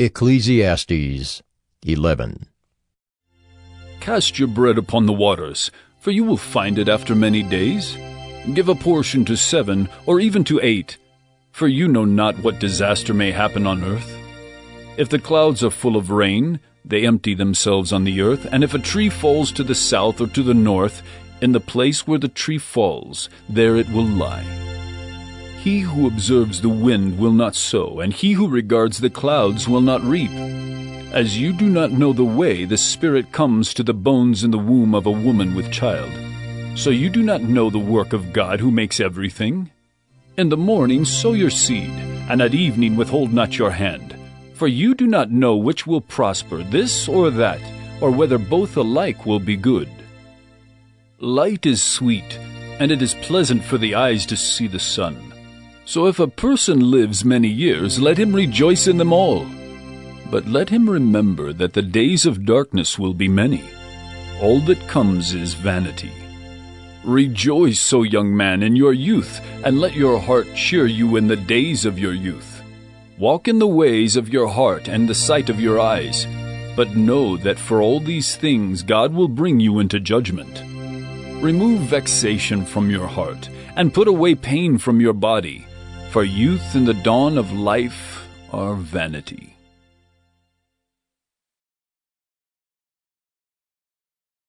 Ecclesiastes 11. Cast your bread upon the waters, for you will find it after many days. Give a portion to seven, or even to eight, for you know not what disaster may happen on earth. If the clouds are full of rain, they empty themselves on the earth, and if a tree falls to the south or to the north, in the place where the tree falls, there it will lie. He who observes the wind will not sow, and he who regards the clouds will not reap. As you do not know the way the Spirit comes to the bones in the womb of a woman with child, so you do not know the work of God who makes everything. In the morning sow your seed, and at evening withhold not your hand. For you do not know which will prosper, this or that, or whether both alike will be good. Light is sweet, and it is pleasant for the eyes to see the sun. So if a person lives many years, let him rejoice in them all. But let him remember that the days of darkness will be many. All that comes is vanity. Rejoice, O young man, in your youth, and let your heart cheer you in the days of your youth. Walk in the ways of your heart and the sight of your eyes, but know that for all these things God will bring you into judgment. Remove vexation from your heart, and put away pain from your body, for youth and the dawn of life are vanity.